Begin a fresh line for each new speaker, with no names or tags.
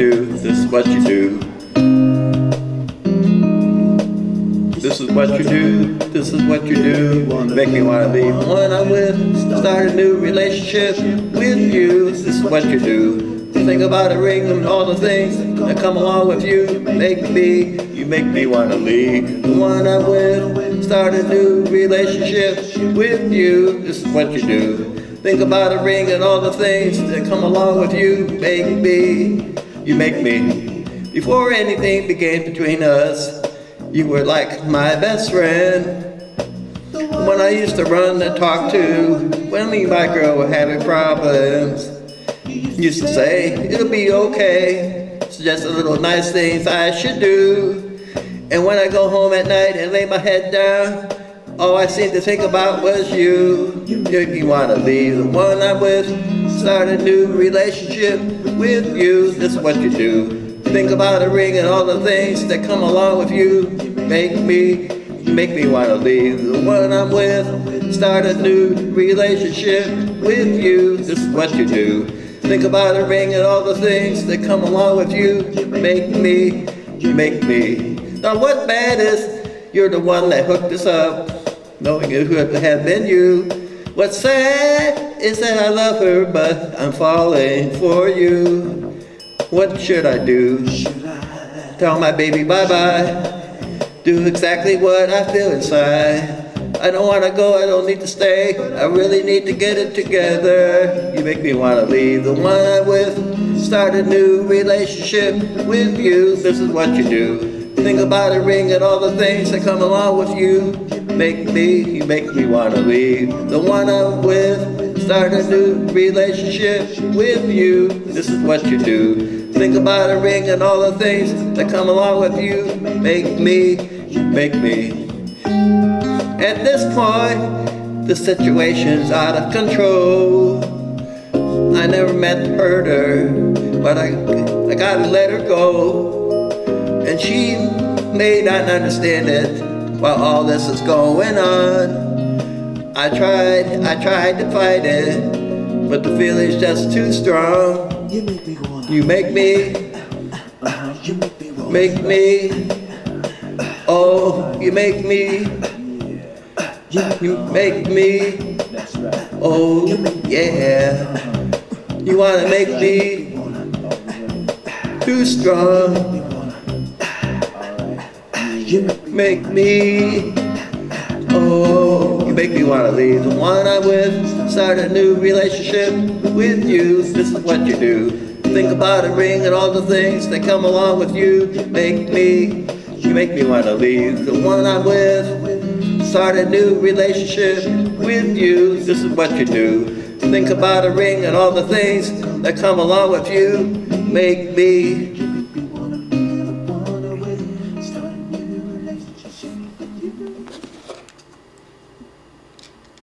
is what you do. This is what you do, this is what you do. Make me wanna leave one I'm with, start a new relationship with you. This is what you do. Think about a ring and all the things that come along with you. Make me, you make me wanna leave the one I'm with, start a new relationship with you. This is what you do. Think about a ring and all the things that come along with you. Me, you make me. Before anything began between us, you were like my best friend. When I used to run and talk to, when me my girl were having problems, used to say, it'll be okay. A little nice things I should do. And when I go home at night and lay my head down, all I seemed to think about was you. You wanna leave the one I'm with, start a new relationship with you. This is what you do. Think about a ring and all the things that come along with you. Make me, make me wanna leave the one I'm with. Start a new relationship with you. This is what you do. Think about a ring and all the things that come along with you. Make me, make me. Now what bad is you're the one that hooked us up, knowing it would have been you. What's sad is that I love her, but I'm falling for you. What should I do? Should I Tell my baby bye-bye. Do exactly what I feel inside. I don't want to go, I don't need to stay. I really need to get it together. You make me want to leave the one I'm with. Start a new relationship with you. This is what you do. Think about a ring and all the things that come along with you. Make me, you make me want to leave the one I'm with. Start a new relationship with you. This is what you do. Think about a ring and all the things that come along with you. Make me, make me. At this point, the situation's out of control. I never meant to hurt her, but I, I gotta let her go. And she may not understand it while all this is going on. I tried, I tried to fight it, but the feeling's just too strong.
You make me wanna.
You make me.
You make me wanna.
make me, oh, you make me, you make me, oh, yeah. You wanna make me too strong,
You
make me. oh, you make me wanna leave the one I'm with, start a new relationship with you. This is what you do. Think about a ring and all the things that come along with you. Make me, you make me wanna leave the one I'm with, start a new relationship with you. This is what you do. Think about a ring and all the things that come along with you. Make me,